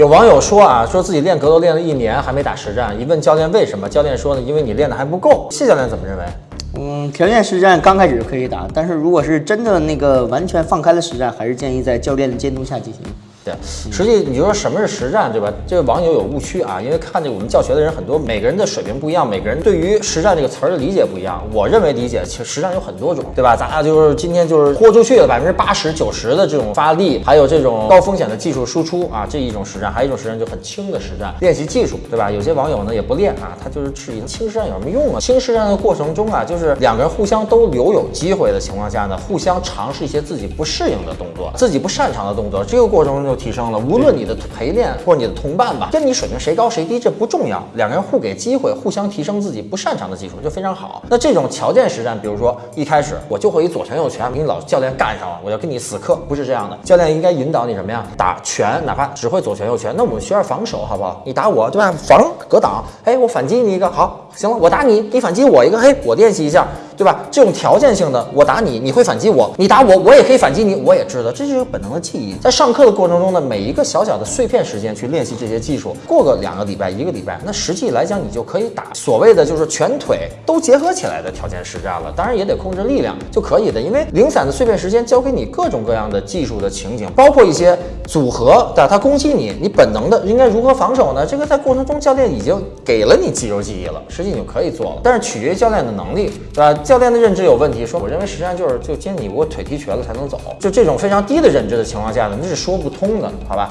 有网友说啊，说自己练格斗练了一年还没打实战，一问教练为什么，教练说呢，因为你练的还不够。谢教练怎么认为？嗯，条件实战刚开始可以打，但是如果是真的那个完全放开了实战，还是建议在教练的监督下进行。对，实际你就说什么是实战，对吧？这个网友有误区啊，因为看这我们教学的人很多，每个人的水平不一样，每个人对于实战这个词儿的理解不一样。我认为理解，其实实战有很多种，对吧？咱俩就是今天就是豁出去了百分之八十九十的这种发力，还有这种高风险的技术输出啊，这一种实战，还有一种实战就很轻的实战，练习技术，对吧？有些网友呢也不练啊，他就是质疑轻实战有什么用啊？轻实战的过程中啊，就是两个人互相都留有机会的情况下呢，互相尝试一些自己不适应的动作，自己不擅长的动作，这个过程中就提升了，无论。你的陪练或者你的同伴吧，跟你水平谁高谁低这不重要，两个人互给机会，互相提升自己不擅长的技术就非常好。那这种条件实战，比如说一开始我就会一左拳右拳，跟你老教练干上了，我要跟你死磕，不是这样的。教练应该引导你什么呀？打拳，哪怕只会左拳右拳，那我们学点防守好不好？你打我对吧？防格挡，哎，我反击你一个，好，行了，我打你，你反击我一个，嘿，我练习一下。对吧？这种条件性的，我打你，你会反击我；你打我，我也可以反击你。我也知道，这就是本能的记忆。在上课的过程中呢，每一个小小的碎片时间去练习这些技术，过个两个礼拜、一个礼拜，那实际来讲，你就可以打所谓的就是全腿都结合起来的条件实战了。当然也得控制力量就可以的，因为零散的碎片时间教给你各种各样的技术的情景，包括一些组合的，他攻击你，你本能的应该如何防守呢？这个在过程中教练已经给了你肌肉记忆了，实际你就可以做了。但是取决于教练的能力，对吧？教练的认知有问题。说，我认为实际上就是就接你我腿踢瘸了才能走，就这种非常低的认知的情况下呢，那是说不通的，好吧？